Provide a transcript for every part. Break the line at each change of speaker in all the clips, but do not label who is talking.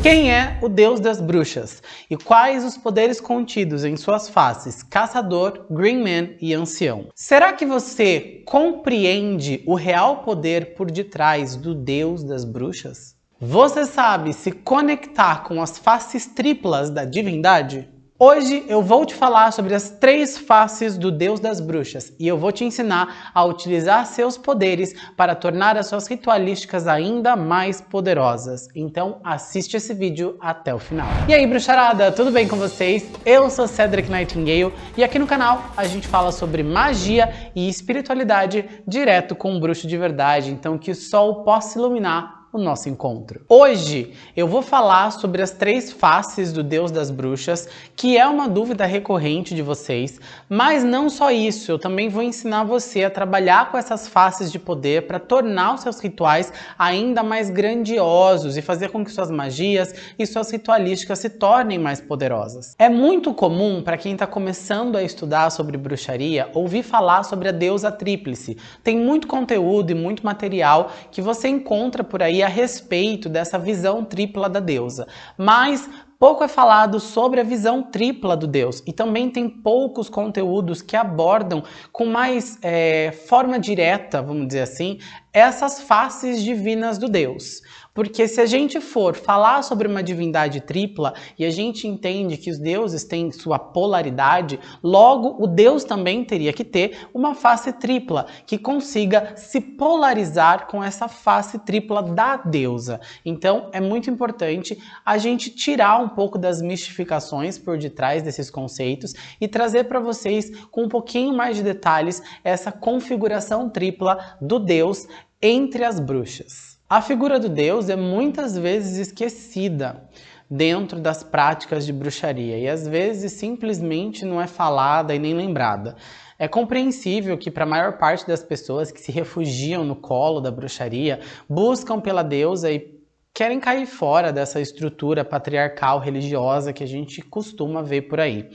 Quem é o deus das bruxas? E quais os poderes contidos em suas faces, caçador, green man e ancião? Será que você compreende o real poder por detrás do deus das bruxas? Você sabe se conectar com as faces triplas da divindade? Hoje eu vou te falar sobre as três faces do Deus das Bruxas e eu vou te ensinar a utilizar seus poderes para tornar as suas ritualísticas ainda mais poderosas. Então assiste esse vídeo até o final. E aí bruxarada, tudo bem com vocês? Eu sou Cedric Nightingale e aqui no canal a gente fala sobre magia e espiritualidade direto com um bruxo de verdade, então que o sol possa iluminar o nosso encontro. Hoje eu vou falar sobre as três faces do Deus das Bruxas, que é uma dúvida recorrente de vocês, mas não só isso, eu também vou ensinar você a trabalhar com essas faces de poder para tornar os seus rituais ainda mais grandiosos e fazer com que suas magias e suas ritualísticas se tornem mais poderosas. É muito comum para quem está começando a estudar sobre bruxaria ouvir falar sobre a deusa tríplice. Tem muito conteúdo e muito material que você encontra por aí a respeito dessa visão tripla da deusa. Mas pouco é falado sobre a visão tripla do Deus e também tem poucos conteúdos que abordam com mais é, forma direta, vamos dizer assim, essas faces divinas do Deus. Porque se a gente for falar sobre uma divindade tripla e a gente entende que os deuses têm sua polaridade, logo o Deus também teria que ter uma face tripla que consiga se polarizar com essa face tripla da deusa. Então é muito importante a gente tirar um pouco das mistificações por detrás desses conceitos e trazer para vocês com um pouquinho mais de detalhes essa configuração tripla do Deus entre as bruxas. A figura do deus é muitas vezes esquecida dentro das práticas de bruxaria e às vezes simplesmente não é falada e nem lembrada. É compreensível que para a maior parte das pessoas que se refugiam no colo da bruxaria, buscam pela deusa e querem cair fora dessa estrutura patriarcal religiosa que a gente costuma ver por aí.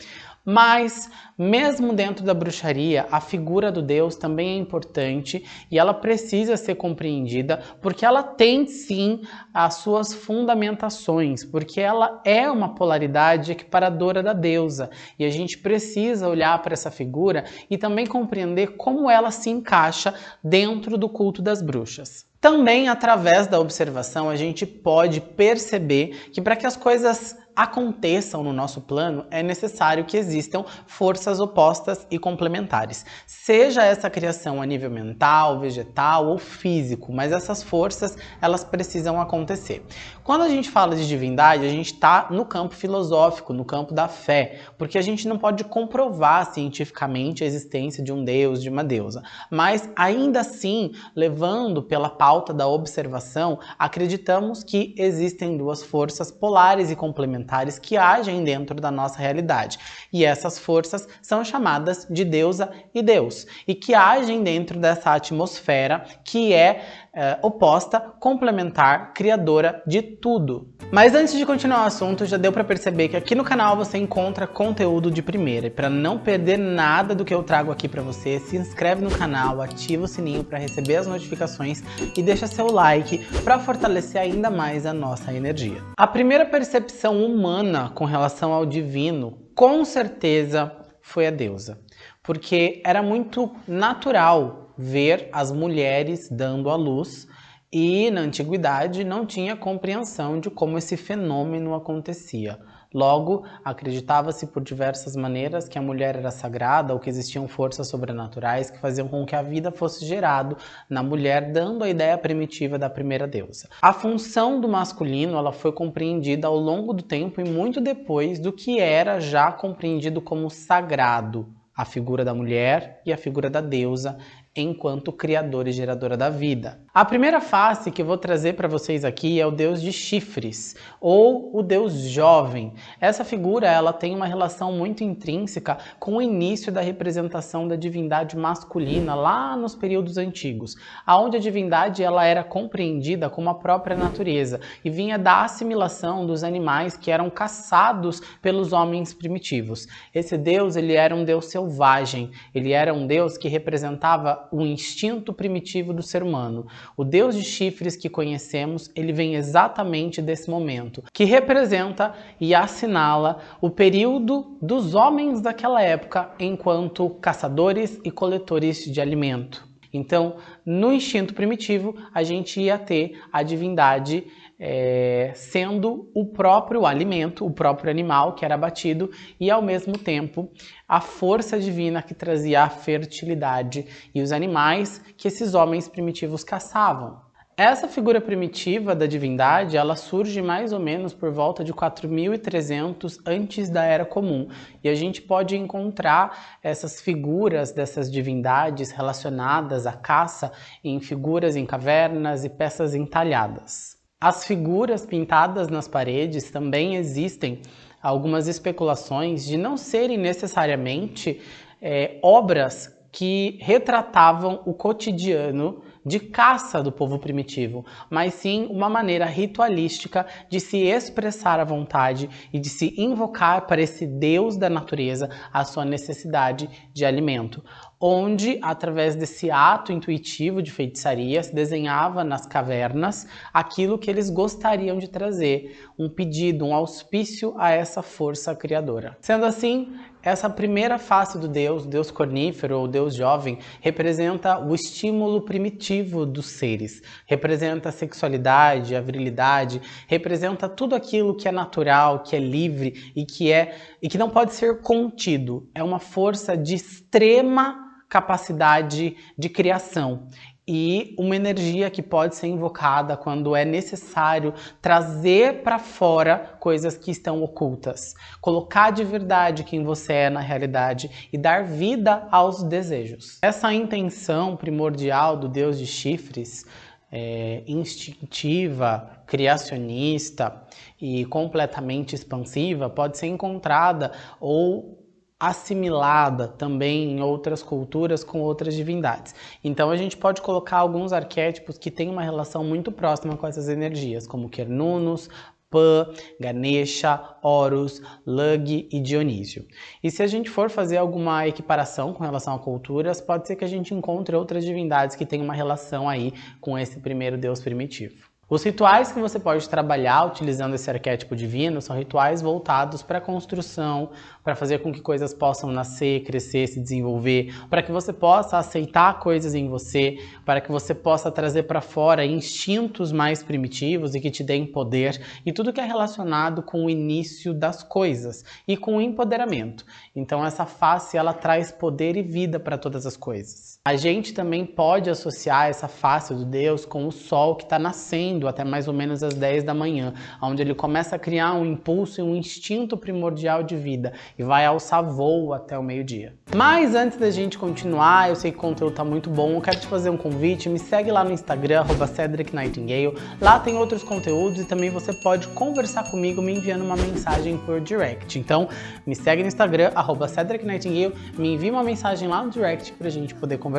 Mas, mesmo dentro da bruxaria, a figura do Deus também é importante e ela precisa ser compreendida porque ela tem sim as suas fundamentações, porque ela é uma polaridade equiparadora da deusa e a gente precisa olhar para essa figura e também compreender como ela se encaixa dentro do culto das bruxas. Também através da observação a gente pode perceber que para que as coisas aconteçam no nosso plano, é necessário que existam forças opostas e complementares. Seja essa criação a nível mental, vegetal ou físico, mas essas forças, elas precisam acontecer. Quando a gente fala de divindade, a gente está no campo filosófico, no campo da fé, porque a gente não pode comprovar cientificamente a existência de um deus, de uma deusa. Mas ainda assim, levando pela pauta da observação, acreditamos que existem duas forças polares e complementares que agem dentro da nossa realidade. E essas forças são chamadas de deusa e deus, e que agem dentro dessa atmosfera que é, é oposta, complementar, criadora de tudo. Mas antes de continuar o assunto, já deu para perceber que aqui no canal você encontra conteúdo de primeira. E para não perder nada do que eu trago aqui para você, se inscreve no canal, ativa o sininho para receber as notificações e deixa seu like para fortalecer ainda mais a nossa energia. A primeira percepção humana com relação ao divino, com certeza, foi a deusa. Porque era muito natural ver as mulheres dando à luz e na antiguidade não tinha compreensão de como esse fenômeno acontecia. Logo, acreditava-se por diversas maneiras que a mulher era sagrada ou que existiam forças sobrenaturais que faziam com que a vida fosse gerado na mulher, dando a ideia primitiva da primeira deusa. A função do masculino ela foi compreendida ao longo do tempo e muito depois do que era já compreendido como sagrado, a figura da mulher e a figura da deusa enquanto criadora e geradora da vida. A primeira face que eu vou trazer para vocês aqui é o deus de chifres, ou o deus jovem. Essa figura ela tem uma relação muito intrínseca com o início da representação da divindade masculina lá nos períodos antigos, aonde a divindade ela era compreendida como a própria natureza e vinha da assimilação dos animais que eram caçados pelos homens primitivos. Esse deus ele era um deus selvagem, ele era um deus que representava o instinto primitivo do ser humano. O Deus de chifres que conhecemos, ele vem exatamente desse momento, que representa e assinala o período dos homens daquela época enquanto caçadores e coletores de alimento. Então, no instinto primitivo, a gente ia ter a divindade é, sendo o próprio alimento, o próprio animal que era abatido e ao mesmo tempo a força divina que trazia a fertilidade e os animais que esses homens primitivos caçavam. Essa figura primitiva da divindade, ela surge mais ou menos por volta de 4300 antes da Era Comum. E a gente pode encontrar essas figuras dessas divindades relacionadas à caça em figuras em cavernas e peças entalhadas. As figuras pintadas nas paredes também existem algumas especulações de não serem necessariamente é, obras que retratavam o cotidiano de caça do povo primitivo, mas sim uma maneira ritualística de se expressar à vontade e de se invocar para esse Deus da natureza a sua necessidade de alimento onde, através desse ato intuitivo de feitiçaria, se desenhava nas cavernas aquilo que eles gostariam de trazer, um pedido, um auspício a essa força criadora. Sendo assim, essa primeira face do Deus, Deus cornífero ou Deus jovem, representa o estímulo primitivo dos seres, representa a sexualidade, a virilidade, representa tudo aquilo que é natural, que é livre e que é e que não pode ser contido. É uma força de extrema capacidade de criação e uma energia que pode ser invocada quando é necessário trazer para fora coisas que estão ocultas, colocar de verdade quem você é na realidade e dar vida aos desejos. Essa intenção primordial do Deus de chifres é, instintiva, criacionista e completamente expansiva pode ser encontrada ou assimilada também em outras culturas com outras divindades. Então a gente pode colocar alguns arquétipos que têm uma relação muito próxima com essas energias, como Cernunnos, Pan, Ganesha, Horus, Lug e Dionísio. E se a gente for fazer alguma equiparação com relação a culturas, pode ser que a gente encontre outras divindades que têm uma relação aí com esse primeiro deus primitivo. Os rituais que você pode trabalhar utilizando esse arquétipo divino são rituais voltados para a construção, para fazer com que coisas possam nascer, crescer, se desenvolver, para que você possa aceitar coisas em você, para que você possa trazer para fora instintos mais primitivos e que te deem poder e tudo que é relacionado com o início das coisas e com o empoderamento. Então essa face ela traz poder e vida para todas as coisas. A gente também pode associar essa face do Deus com o sol que está nascendo até mais ou menos às 10 da manhã, onde ele começa a criar um impulso e um instinto primordial de vida e vai alçar voo até o meio-dia. Mas antes da gente continuar, eu sei que o conteúdo tá muito bom, eu quero te fazer um convite, me segue lá no Instagram, Cedric Nightingale, lá tem outros conteúdos e também você pode conversar comigo me enviando uma mensagem por direct. Então, me segue no Instagram, Cedric Nightingale, me envia uma mensagem lá no direct pra gente poder conversar.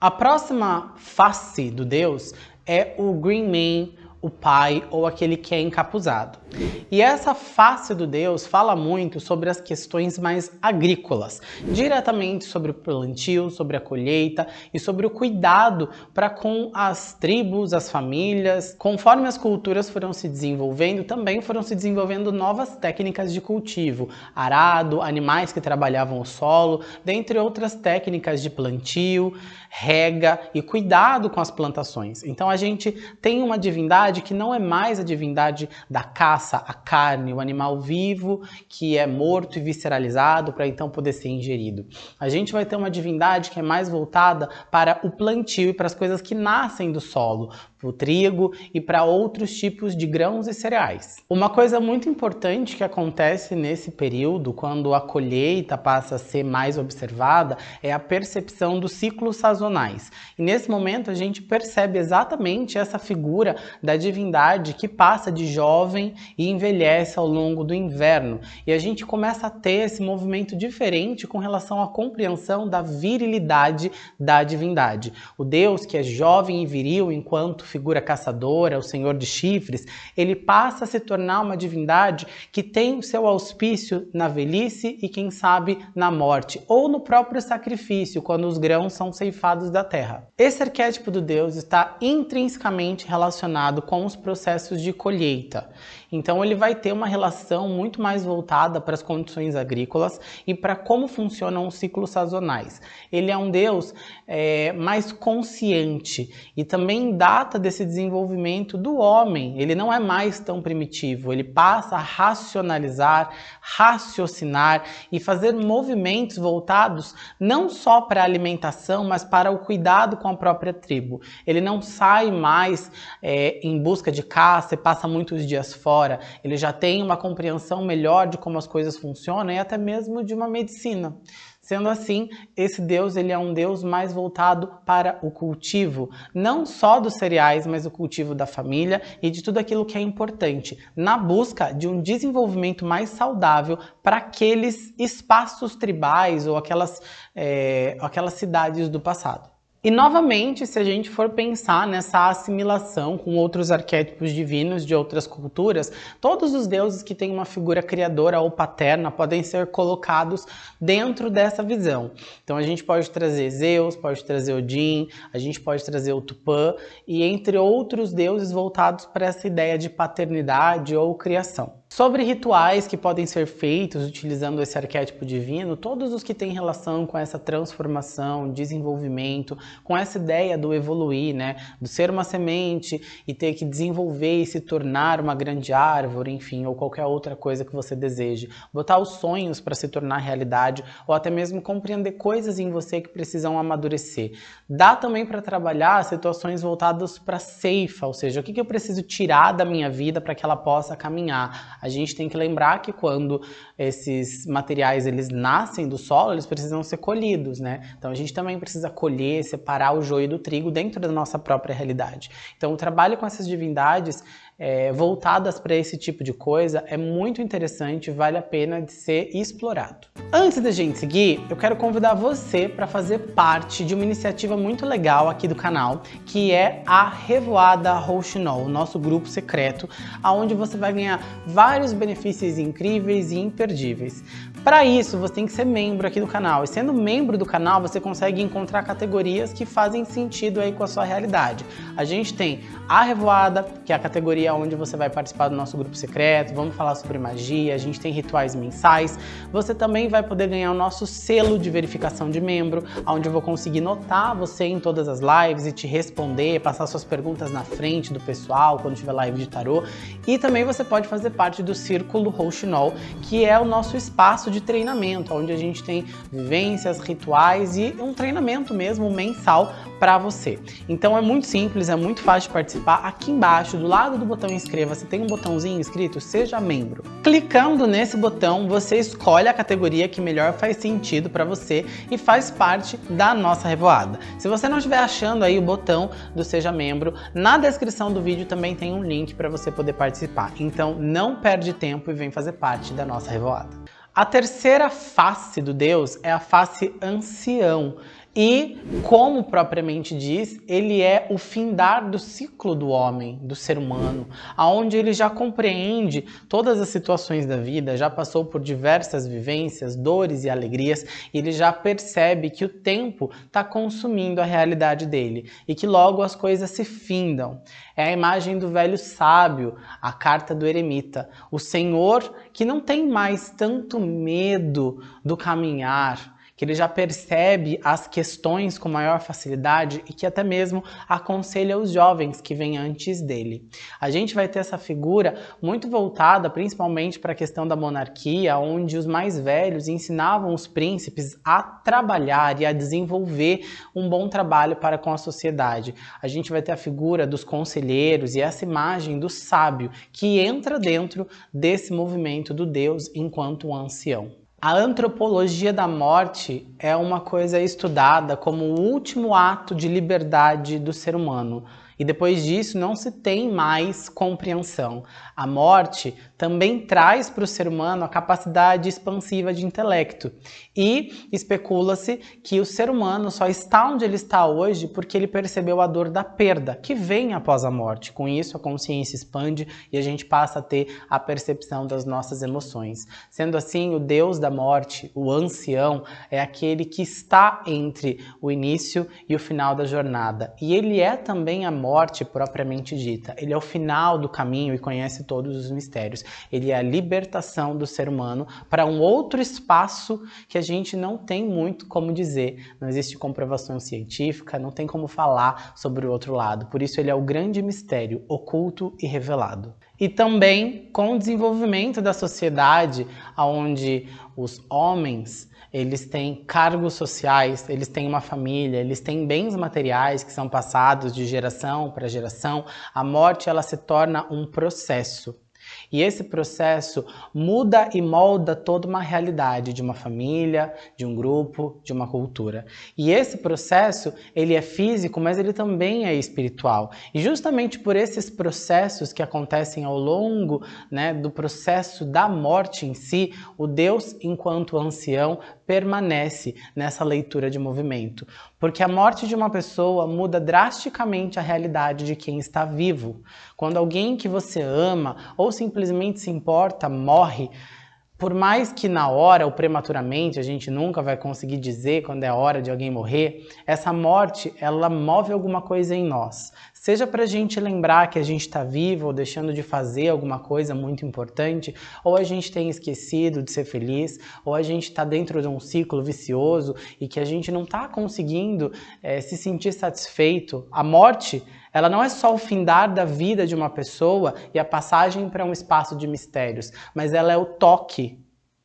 A próxima face do Deus é o Green Man o pai ou aquele que é encapuzado. E essa face do Deus fala muito sobre as questões mais agrícolas, diretamente sobre o plantio, sobre a colheita e sobre o cuidado para com as tribos, as famílias. Conforme as culturas foram se desenvolvendo, também foram se desenvolvendo novas técnicas de cultivo, arado, animais que trabalhavam o solo, dentre outras técnicas de plantio, rega e cuidado com as plantações. Então a gente tem uma divindade que não é mais a divindade da caça, a carne, o animal vivo que é morto e visceralizado para então poder ser ingerido. A gente vai ter uma divindade que é mais voltada para o plantio e para as coisas que nascem do solo, o trigo e para outros tipos de grãos e cereais. Uma coisa muito importante que acontece nesse período, quando a colheita passa a ser mais observada, é a percepção dos ciclos sazonais. E nesse momento a gente percebe exatamente essa figura da divindade que passa de jovem e envelhece ao longo do inverno. E a gente começa a ter esse movimento diferente com relação à compreensão da virilidade da divindade. O Deus que é jovem e viril enquanto figura caçadora, o senhor de chifres, ele passa a se tornar uma divindade que tem o seu auspício na velhice e quem sabe na morte, ou no próprio sacrifício, quando os grãos são ceifados da terra. Esse arquétipo do Deus está intrinsecamente relacionado com os processos de colheita. Então ele vai ter uma relação muito mais voltada para as condições agrícolas e para como funcionam os ciclos sazonais. Ele é um Deus é, mais consciente e também data desse desenvolvimento do homem. Ele não é mais tão primitivo, ele passa a racionalizar, raciocinar e fazer movimentos voltados não só para a alimentação, mas para o cuidado com a própria tribo. Ele não sai mais é, em busca de caça e passa muitos dias fora ele já tem uma compreensão melhor de como as coisas funcionam e até mesmo de uma medicina. Sendo assim, esse Deus ele é um Deus mais voltado para o cultivo, não só dos cereais, mas o cultivo da família e de tudo aquilo que é importante, na busca de um desenvolvimento mais saudável para aqueles espaços tribais ou aquelas, é, aquelas cidades do passado. E novamente, se a gente for pensar nessa assimilação com outros arquétipos divinos de outras culturas, todos os deuses que têm uma figura criadora ou paterna podem ser colocados dentro dessa visão. Então a gente pode trazer Zeus, pode trazer Odin, a gente pode trazer o Tupã e entre outros deuses voltados para essa ideia de paternidade ou criação. Sobre rituais que podem ser feitos utilizando esse arquétipo divino, todos os que têm relação com essa transformação, desenvolvimento, com essa ideia do evoluir, né? Do ser uma semente e ter que desenvolver e se tornar uma grande árvore, enfim, ou qualquer outra coisa que você deseje. Botar os sonhos para se tornar realidade ou até mesmo compreender coisas em você que precisam amadurecer. Dá também para trabalhar situações voltadas para ceifa, ou seja, o que, que eu preciso tirar da minha vida para que ela possa caminhar a gente tem que lembrar que quando esses materiais eles nascem do solo, eles precisam ser colhidos, né? Então a gente também precisa colher, separar o joio do trigo dentro da nossa própria realidade. Então o trabalho com essas divindades é, voltadas para esse tipo de coisa é muito interessante, vale a pena de ser explorado. Antes da gente seguir, eu quero convidar você para fazer parte de uma iniciativa muito legal aqui do canal, que é a Revoada Rouxinol, o nosso grupo secreto, onde você vai ganhar vários benefícios incríveis e imperdíveis. Para isso, você tem que ser membro aqui do canal. E sendo membro do canal, você consegue encontrar categorias que fazem sentido aí com a sua realidade. A gente tem a Revoada, que é a categoria onde você vai participar do nosso grupo secreto, vamos falar sobre magia, a gente tem rituais mensais. Você também vai poder ganhar o nosso selo de verificação de membro, onde eu vou conseguir notar você em todas as lives e te responder, passar suas perguntas na frente do pessoal quando tiver live de tarô. E também você pode fazer parte do Círculo Rouxinol, que é o nosso espaço espaço de treinamento, onde a gente tem vivências, rituais e um treinamento mesmo mensal para você. Então é muito simples, é muito fácil de participar. Aqui embaixo, do lado do botão inscreva-se, tem um botãozinho escrito Seja Membro. Clicando nesse botão, você escolhe a categoria que melhor faz sentido para você e faz parte da nossa revoada. Se você não estiver achando aí o botão do Seja Membro, na descrição do vídeo também tem um link para você poder participar. Então não perde tempo e vem fazer parte da nossa revoada. A terceira face do Deus é a face ancião. E, como propriamente diz, ele é o findar do ciclo do homem, do ser humano, aonde ele já compreende todas as situações da vida, já passou por diversas vivências, dores e alegrias, e ele já percebe que o tempo está consumindo a realidade dele e que logo as coisas se findam. É a imagem do velho sábio, a carta do eremita, o Senhor que não tem mais tanto medo do caminhar, que ele já percebe as questões com maior facilidade e que até mesmo aconselha os jovens que vêm antes dele. A gente vai ter essa figura muito voltada principalmente para a questão da monarquia, onde os mais velhos ensinavam os príncipes a trabalhar e a desenvolver um bom trabalho para com a sociedade. A gente vai ter a figura dos conselheiros e essa imagem do sábio que entra dentro desse movimento do Deus enquanto ancião. A antropologia da morte é uma coisa estudada como o último ato de liberdade do ser humano. E depois disso não se tem mais compreensão. A morte também traz para o ser humano a capacidade expansiva de intelecto. E especula-se que o ser humano só está onde ele está hoje porque ele percebeu a dor da perda, que vem após a morte. Com isso, a consciência expande e a gente passa a ter a percepção das nossas emoções. Sendo assim, o Deus da morte, o ancião, é aquele que está entre o início e o final da jornada. E ele é também a morte propriamente dita. Ele é o final do caminho e conhece todos os mistérios. Ele é a libertação do ser humano para um outro espaço que a gente não tem muito como dizer. Não existe comprovação científica, não tem como falar sobre o outro lado. Por isso ele é o grande mistério, oculto e revelado. E também com o desenvolvimento da sociedade, onde os homens eles têm cargos sociais, eles têm uma família, eles têm bens materiais que são passados de geração para geração, a morte ela se torna um processo. E esse processo muda e molda toda uma realidade de uma família, de um grupo, de uma cultura. E esse processo, ele é físico, mas ele também é espiritual. E justamente por esses processos que acontecem ao longo né, do processo da morte em si, o Deus, enquanto ancião, permanece nessa leitura de movimento. Porque a morte de uma pessoa muda drasticamente a realidade de quem está vivo. Quando alguém que você ama ou simplesmente se importa morre, por mais que na hora ou prematuramente a gente nunca vai conseguir dizer quando é a hora de alguém morrer, essa morte ela move alguma coisa em nós. Seja para a gente lembrar que a gente está vivo ou deixando de fazer alguma coisa muito importante, ou a gente tem esquecido de ser feliz, ou a gente está dentro de um ciclo vicioso e que a gente não está conseguindo é, se sentir satisfeito. A morte ela não é só o findar da vida de uma pessoa e a passagem para um espaço de mistérios, mas ela é o toque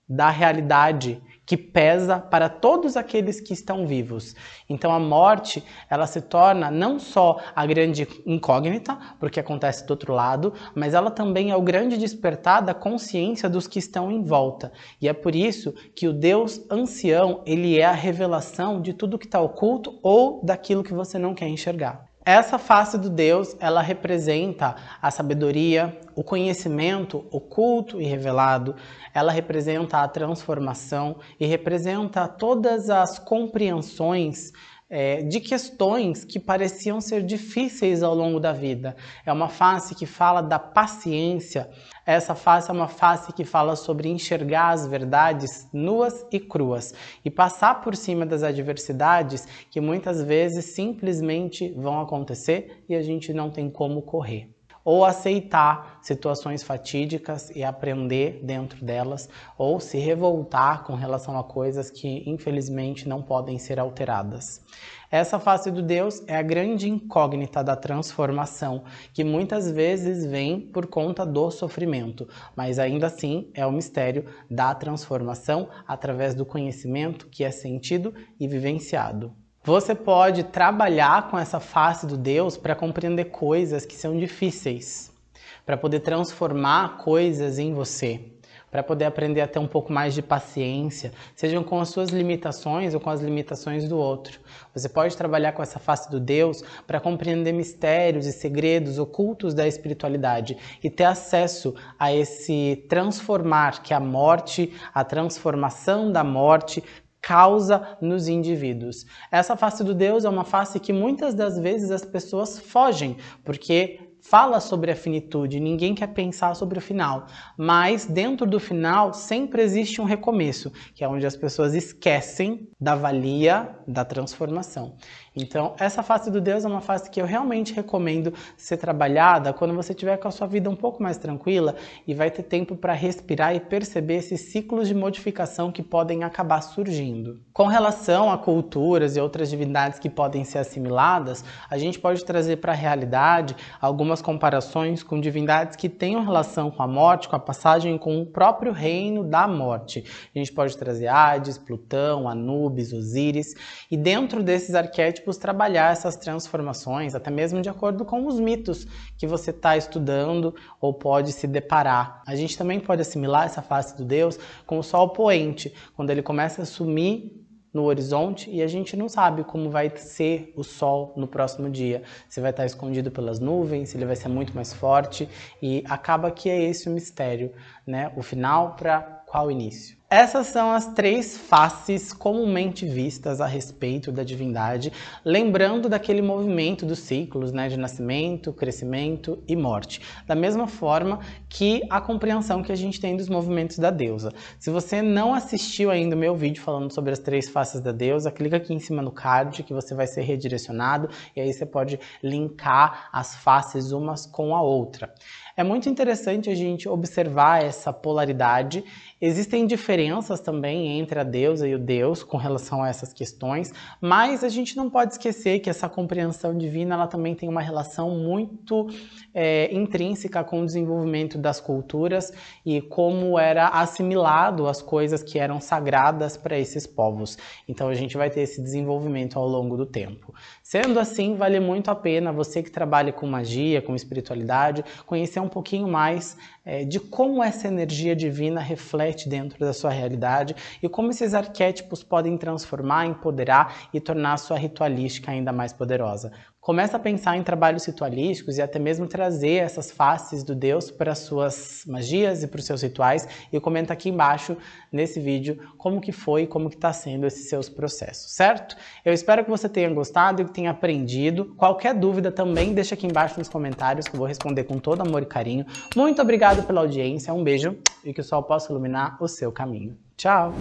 da realidade que pesa para todos aqueles que estão vivos. Então a morte, ela se torna não só a grande incógnita, porque acontece do outro lado, mas ela também é o grande despertar da consciência dos que estão em volta. E é por isso que o Deus ancião, ele é a revelação de tudo que está oculto ou daquilo que você não quer enxergar. Essa face do Deus, ela representa a sabedoria, o conhecimento oculto e revelado, ela representa a transformação e representa todas as compreensões é, de questões que pareciam ser difíceis ao longo da vida. É uma face que fala da paciência, essa face é uma face que fala sobre enxergar as verdades nuas e cruas e passar por cima das adversidades que muitas vezes simplesmente vão acontecer e a gente não tem como correr ou aceitar situações fatídicas e aprender dentro delas, ou se revoltar com relação a coisas que infelizmente não podem ser alteradas. Essa face do Deus é a grande incógnita da transformação, que muitas vezes vem por conta do sofrimento, mas ainda assim é o mistério da transformação através do conhecimento que é sentido e vivenciado. Você pode trabalhar com essa face do Deus para compreender coisas que são difíceis, para poder transformar coisas em você, para poder aprender a ter um pouco mais de paciência, sejam com as suas limitações ou com as limitações do outro. Você pode trabalhar com essa face do Deus para compreender mistérios e segredos ocultos da espiritualidade e ter acesso a esse transformar que a morte, a transformação da morte causa nos indivíduos. Essa face do Deus é uma face que muitas das vezes as pessoas fogem, porque fala sobre a finitude, ninguém quer pensar sobre o final. Mas dentro do final sempre existe um recomeço, que é onde as pessoas esquecem da valia da transformação. Então, essa face do Deus é uma face que eu realmente recomendo ser trabalhada quando você tiver com a sua vida um pouco mais tranquila e vai ter tempo para respirar e perceber esses ciclos de modificação que podem acabar surgindo. Com relação a culturas e outras divindades que podem ser assimiladas, a gente pode trazer para a realidade algumas comparações com divindades que tenham relação com a morte, com a passagem com o próprio reino da morte. A gente pode trazer Hades, Plutão, Anubis, Osíris, e dentro desses arquétipos arquétipos trabalhar essas transformações, até mesmo de acordo com os mitos que você está estudando ou pode se deparar. A gente também pode assimilar essa face do Deus com o sol poente, quando ele começa a sumir no horizonte e a gente não sabe como vai ser o sol no próximo dia. Se vai estar escondido pelas nuvens, se ele vai ser muito mais forte e acaba que é esse o mistério, né? O final para qual início? Essas são as três faces comumente vistas a respeito da divindade, lembrando daquele movimento dos ciclos né, de nascimento, crescimento e morte. Da mesma forma que a compreensão que a gente tem dos movimentos da deusa. Se você não assistiu ainda o meu vídeo falando sobre as três faces da deusa, clica aqui em cima no card que você vai ser redirecionado e aí você pode linkar as faces umas com a outra. É muito interessante a gente observar essa polaridade. Existem diferenças também entre a deusa e o deus com relação a essas questões, mas a gente não pode esquecer que essa compreensão divina ela também tem uma relação muito é, intrínseca com o desenvolvimento das culturas e como era assimilado as coisas que eram sagradas para esses povos. Então a gente vai ter esse desenvolvimento ao longo do tempo. Sendo assim, vale muito a pena você que trabalha com magia, com espiritualidade, conhecer um pouquinho mais é, de como essa energia divina reflete dentro da sua realidade e como esses arquétipos podem transformar, empoderar e tornar a sua ritualística ainda mais poderosa. Começa a pensar em trabalhos ritualísticos e até mesmo trazer essas faces do Deus para as suas magias e para os seus rituais e comenta aqui embaixo nesse vídeo como que foi e como que está sendo esses seus processos, certo? Eu espero que você tenha gostado e que tenha aprendido. Qualquer dúvida também deixa aqui embaixo nos comentários que eu vou responder com todo amor e carinho. Muito obrigado pela audiência, um beijo e que o sol possa iluminar o seu caminho. Tchau!